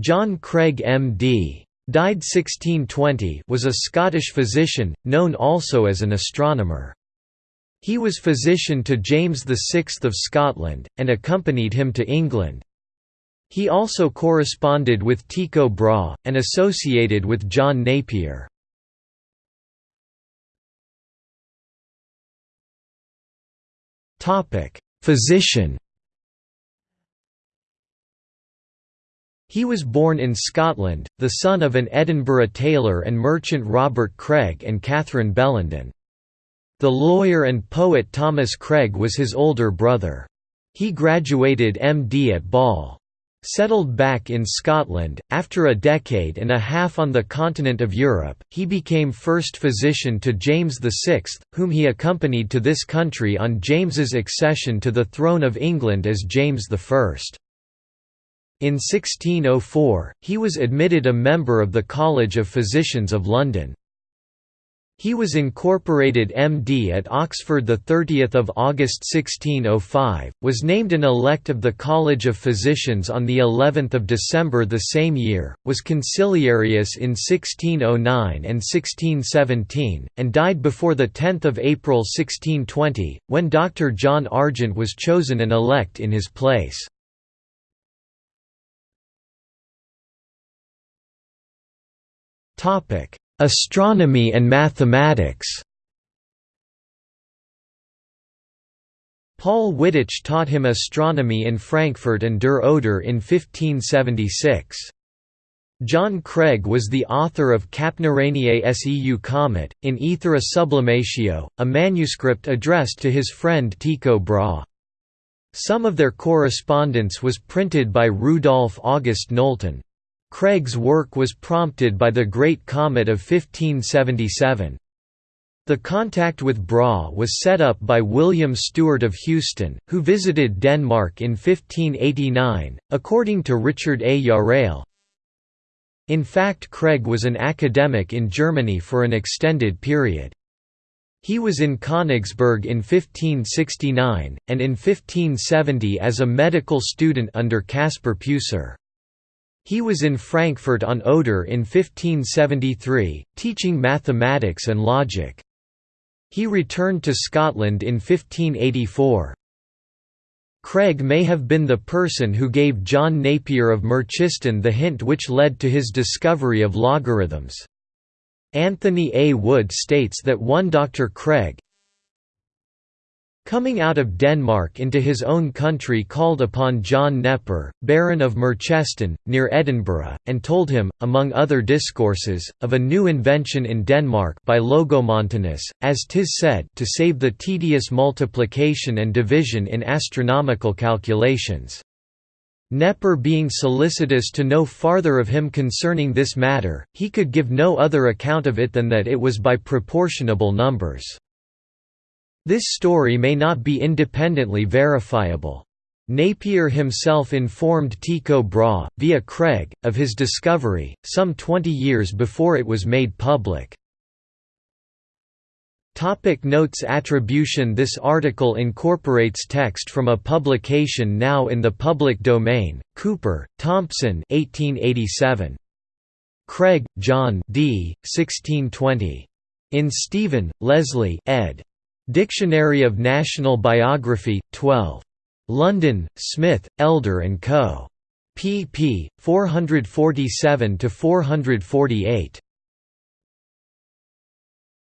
John Craig M.D. died 1620 was a Scottish physician, known also as an astronomer. He was physician to James VI of Scotland, and accompanied him to England. He also corresponded with Tycho Brahe, and associated with John Napier. Physician He was born in Scotland, the son of an Edinburgh tailor and merchant Robert Craig and Catherine Bellenden. The lawyer and poet Thomas Craig was his older brother. He graduated MD at Basel. Settled back in Scotland, after a decade and a half on the continent of Europe, he became first physician to James VI, whom he accompanied to this country on James's accession to the throne of England as James I. In 1604, he was admitted a member of the College of Physicians of London. He was incorporated MD at Oxford 30 August 1605, was named an elect of the College of Physicians on of December the same year, was conciliarius in 1609 and 1617, and died before 10 April 1620, when Dr. John Argent was chosen an elect in his place. Topic Astronomy and mathematics Paul Wittich taught him astronomy in Frankfurt an der Oder in 1576. John Craig was the author of Capnuraniae seu comet, in Aethera sublimatio, a manuscript addressed to his friend Tycho Brahe. Some of their correspondence was printed by Rudolf August Nolte. Craig's work was prompted by the Great Comet of 1577. The contact with Brahe was set up by William Stewart of Houston, who visited Denmark in 1589, according to Richard A. Yarrell. In fact Craig was an academic in Germany for an extended period. He was in Königsberg in 1569, and in 1570 as a medical student under Caspar Peucer. He was in Frankfurt on Oder in 1573, teaching mathematics and logic. He returned to Scotland in 1584. Craig may have been the person who gave John Napier of Merchiston the hint which led to his discovery of logarithms. Anthony A. Wood states that one Dr. Craig, Coming out of Denmark into his own country called upon John Nepper, Baron of Merchiston, near Edinburgh, and told him, among other discourses, of a new invention in Denmark by Longomontanus, as tis said to save the tedious multiplication and division in astronomical calculations. Nepper being solicitous to know farther of him concerning this matter, he could give no other account of it than that it was by proportionable numbers. This story may not be independently verifiable. Napier himself informed Tycho Brahe, via Craig, of his discovery, some 20 years before it was made public. Topic notes Attribution This article incorporates text from a publication now in the public domain, Cooper, Thompson 1887. Craig, John D. 1620. In Stephen, Leslie ed. Dictionary of National Biography, 12. London, Smith, Elder & Co. pp. 447–448.